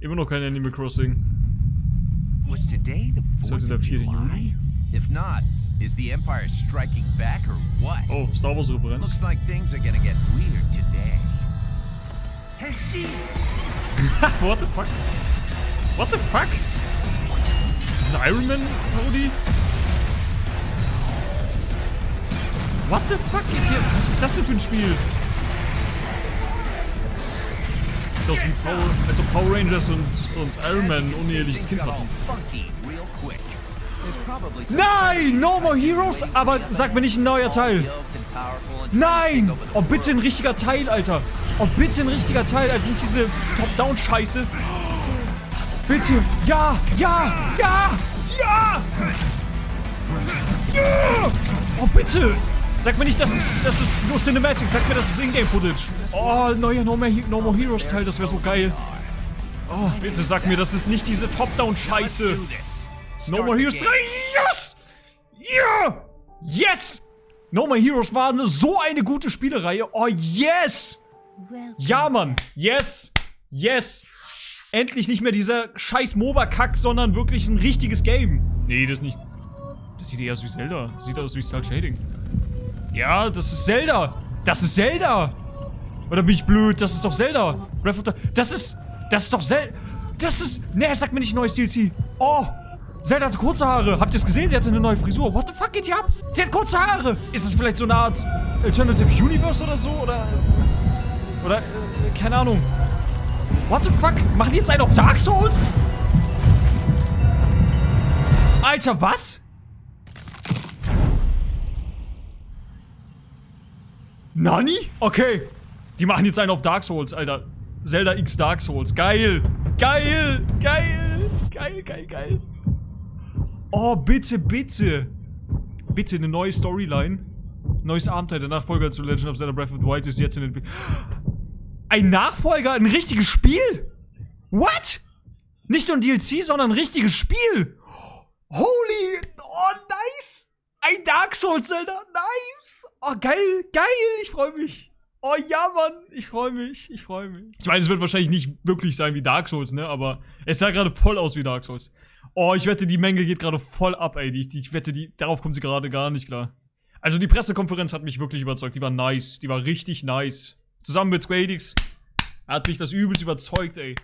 Immer noch kein Animal Crossing. Was today the Ist heute 4th der of 4. July? If not, is the Empire striking back or what? Oh, Star Wars Referenz. Looks like things are gonna get weird today. Hey, she! What the fuck? What the fuck? Das ein Iron Man Parodie? What the fuck geht hier? Was ist das denn für ein Spiel? Sieht aus wie Power, als ob Power Rangers und, und Iron Man uneheliches Kind hatten. Nein! No More Heroes! Aber sag mir nicht ein neuer Teil. Nein! Oh, bitte ein richtiger Teil, Alter. Oh, bitte ein richtiger Teil, also nicht diese Top-Down-Scheiße. Bitte! Ja! Ja! Ja! Ja! Ja! Oh, bitte! Sag mir nicht, das ist, das ist nur Cinematic. Sag mir, das ist Ingame-Footage. Oh, neuer No More, no More Heroes Teil, das wäre so geil. Oh, bitte sag mir, das ist nicht diese Top-Down-Scheiße. No More Heroes 3, game. yes! Ja! Yes! No More Heroes war eine, so eine gute Spielereihe. Oh, yes! Ja, Mann! Yes! Yes! Endlich nicht mehr dieser scheiß MOBA-Kack, sondern wirklich ein richtiges Game. Nee, das nicht. Das sieht eher aus wie Zelda. Sieht aus wie Style Shading. Ja, das ist Zelda. Das ist Zelda. Oder bin ich blöd? Das ist doch Zelda. Breath of the... Das ist... Das ist doch Zelda. Das ist... Nee, sag mir nicht neues DLC. Oh! Zelda hatte kurze Haare. Habt ihr es gesehen? Sie hatte eine neue Frisur. What the fuck geht hier ab? Sie hat kurze Haare. Ist das vielleicht so eine Art Alternative Universe oder so? Oder... Oder... Äh, keine Ahnung. What the fuck? Machen die jetzt einen auf Dark Souls? Alter, was? Nani? Okay. Die machen jetzt einen auf Dark Souls, Alter. Zelda X Dark Souls. Geil. Geil. Geil. Geil, geil, geil. Oh, bitte, bitte. Bitte eine neue Storyline. Neues Abenteuer. Der Nachfolger zu Legend of Zelda Breath of the Wild ist jetzt in Entwicklung. Ein Nachfolger? Ein richtiges Spiel? What? Nicht nur ein DLC, sondern ein richtiges Spiel. Holy. Oh, nice. Ein Dark Souls Zelda. Nice. Oh, geil. Geil. Ich freue mich. Oh ja, Mann. Ich freue mich. Ich freue mich. Ich meine, es wird wahrscheinlich nicht wirklich sein wie Dark Souls, ne? Aber es sah gerade voll aus wie Dark Souls. Oh, ich wette, die Menge geht gerade voll ab, ey. Die, ich wette, die, darauf kommt sie gerade gar nicht klar. Also die Pressekonferenz hat mich wirklich überzeugt. Die war nice. Die war richtig nice. Zusammen mit Square Enix hat mich das übelst überzeugt, ey.